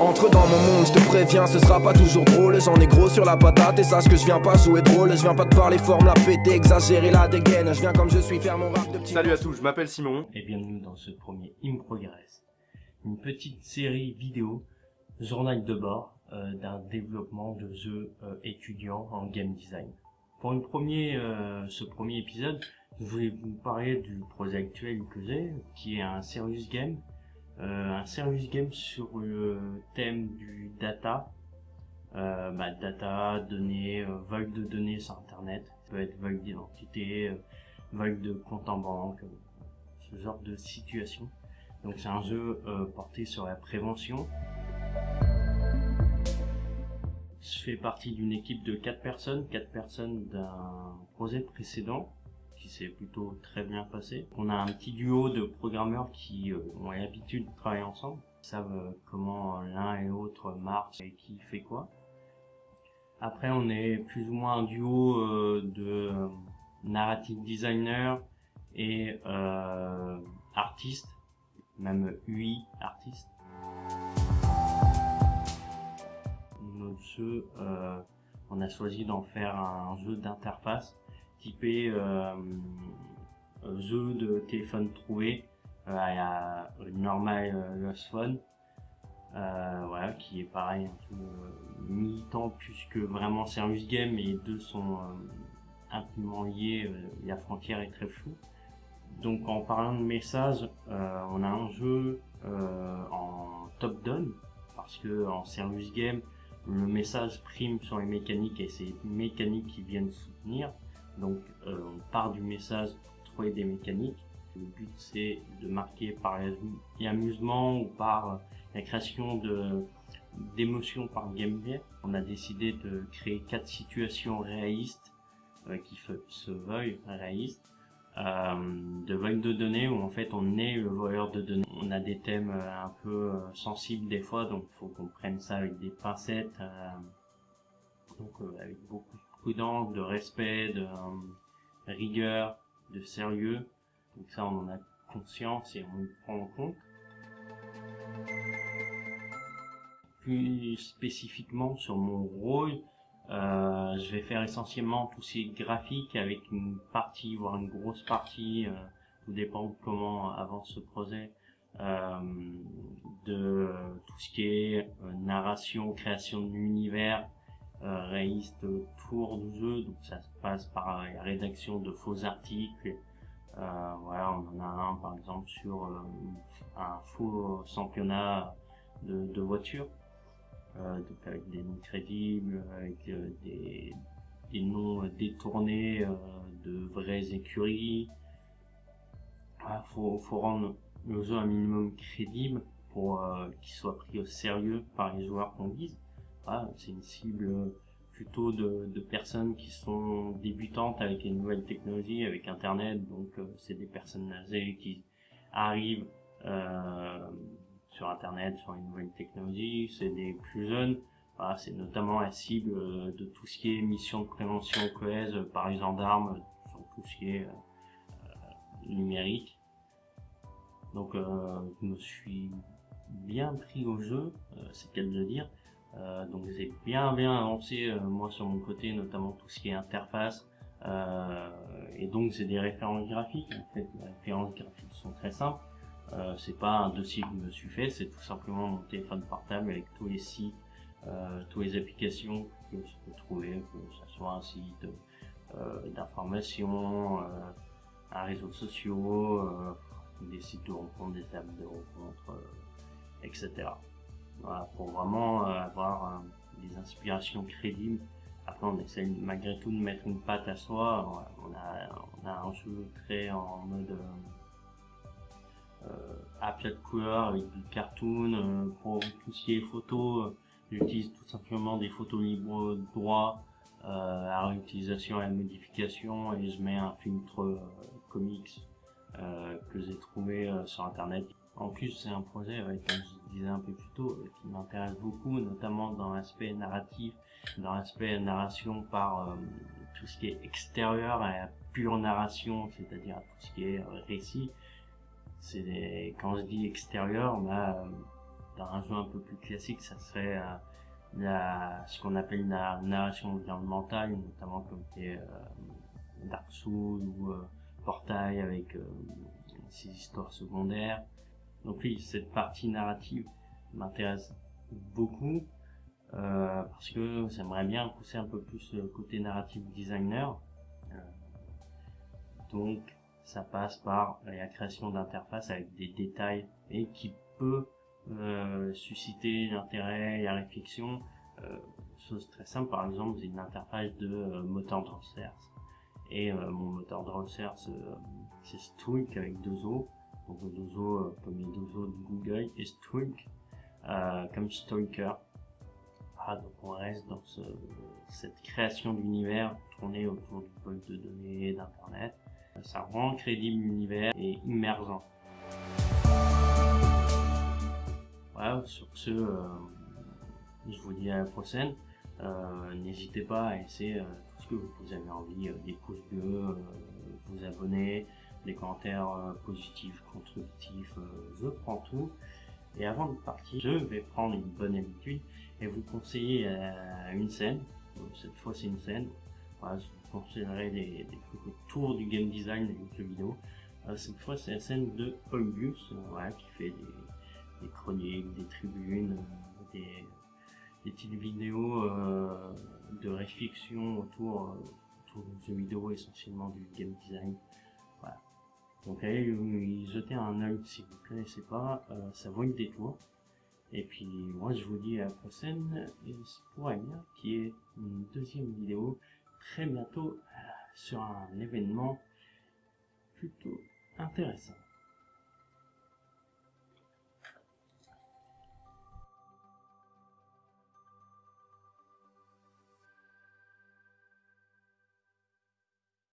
Entre dans mon monde, je te préviens, ce sera pas toujours drôle. J'en ai gros sur la patate et sache que je viens pas jouer drôle. Je viens pas te parler forme, la péter, exagérer la dégaine. Je viens comme je suis faire mon rap de petit. Salut à tous, je m'appelle Simon. et bienvenue dans ce premier In Progress, une petite série vidéo, journal de bord euh, d'un développement de jeux euh, étudiants en game design. Pour une premier, euh, ce premier épisode, je voulais vous parler du projet actuel que j'ai, qui est un serious game, un serious game sur le thème du data, euh, bah, data, données, euh, vol de données sur Internet, ça peut être vol d'identité, euh, vol de compte en banque, euh, ce genre de situation. Donc c'est un jeu euh, porté sur la prévention. Je fais partie d'une équipe de 4 personnes, 4 personnes d'un projet précédent qui s'est plutôt très bien passé. On a un petit duo de programmeurs qui euh, ont l'habitude de travailler ensemble, savent euh, comment l'un et l'autre marche et qui fait quoi. Après on est plus ou moins un duo euh, de narrative designer et euh, artiste, même UI artiste. On a choisi d'en faire un jeu d'interface typé euh, euh, jeu de téléphone trouvé euh, à la normal euh, Lost Phone. Voilà, qui est pareil, un peu militant plus que vraiment serious game, et les deux sont intimement liés, la frontière est très floue. Donc en parlant de messages, on a un jeu en top-down, parce que en serious game, le message prime sur les mécaniques et c'est les mécaniques qui viennent soutenir. Donc euh, on part du message pour trouver des mécaniques. Le but c'est de marquer par l'amusement ou par la création de d'émotions par gameplay. On a décidé de créer quatre situations réalistes euh, qui se veuillent réalistes euh, de vol de données où en fait on est le voleur de données. On a des thèmes euh, un peu euh, sensibles des fois, donc faut qu'on prenne ça avec des pincettes, euh, donc euh, avec beaucoup de de respect, de euh, rigueur, de sérieux. Donc ça on en a conscience et on le prend en compte. Plus spécifiquement sur mon rôle, euh, je vais faire essentiellement tout ce qui est graphique avec une partie, voire une grosse partie, euh, tout dépend comment avance ce projet, de tout ce qui est narration, création de l'univers réaliste autour du jeu. Donc ça se passe par la rédaction de faux articles. Euh, voilà, on en a un par exemple sur euh, un faux championnat de, voitures euh, donc avec des noms crédibles, avec des, noms détournés de vraies écuries. Il faut, faut rendre le jeu un minimum crédible pour euh, qu'il soit pris au sérieux par les joueurs qu'on vise. Voilà, c'est une cible plutôt de, personnes qui sont débutantes avec les nouvelles technologies, avec Internet, donc euh, c'est des personnes âgées qui arrivent euh, sur Internet, sur les nouvelles technologies, c'est des plus jeunes. C'est notamment la cible euh, de tout ce qui est mission de prévention cohèse par les gendarmes, sur tout ce qui est euh, euh, numérique. Donc euh, je me suis bien pris au jeu, euh, c'est le cas de le dire. Euh, donc j'ai bien bien avancé euh, moi sur mon côté, notamment tout ce qui est interface. Euh, et donc j'ai des références graphiques. En fait, les références graphiques sont très simples. Euh, c'est pas un dossier que je me suis fait, c'est tout simplement mon téléphone portable avec tous les sites, euh, toutes les applications que je peux trouver, que ce soit un site d'information, un réseau social, des sites de rencontres, des tables de rencontres, etc. Voilà, pour vraiment euh, avoir euh, des inspirations crédibles. Après, on essaie malgré tout de mettre une patte à soi. On a, on a un jeu très en mode euh, à plat de couleur avec du cartoon. euh, pour tout ce qui est photo, euh, j'utilise tout simplement des photos libres droit euh, à réutilisation et à modification et je mets un filtre comics que j'ai trouvé sur internet. En plus, c'est un projet, comme je disais un peu plus tôt, euh, qui m'intéresse beaucoup, notamment dans l'aspect narratif, dans l'aspect narration par euh, tout ce qui est extérieur à la pure narration, c'est-à-dire tout ce qui est euh, récit. C'est des- quand je dis extérieur, bah, dans un jeu un peu plus classique, ça serait la, ce qu'on appelle la narration environnementale, notamment comme des Dark Souls ou Portail avec ces histoires secondaires. Donc oui, cette partie narrative m'intéresse beaucoup euh, parce que j'aimerais bien pousser un peu plus le côté narrative designer. Euh, donc ça passe par la création d'interfaces avec des détails et qui peut euh, susciter l'intérêt et la réflexion. chose très simple, par exemple, j'ai une interface de moteur transfert. Et mon moteur transfert, c'est Streak avec deux O. Donc deux O comme les deux O de Google et Streak comme Stalker donc on reste dans cette création d'univers tourné autour du pôle de données d'internet. Ça rend crédible l'univers et immergent. Voilà, sur ce, euh, je vous dis à la prochaine. Euh, n'hésitez pas à essayer euh, tout ce que vous avez envie, des pouces bleus, vous abonner, des commentaires positifs, constructifs, je prends tout. Et avant de partir, je vais prendre une bonne habitude et vous conseiller euh, une scène. cette fois, c'est une scène. Voilà, je vous conseillerai des, trucs autour du game design des jeux vidéo. Euh, cette fois, c'est la scène de Gus, euh, qui fait des, chroniques, des tribunes, des, des petites vidéos de réflexion autour, autour du jeu vidéo, essentiellement du game design. Donc allez jeter un œil si vous ne connaissez pas, euh, ça vaut une détour. Et puis moi je vous dis à la prochaine pour Anya qui est une deuxième vidéo très bientôt euh, sur un événement plutôt intéressant.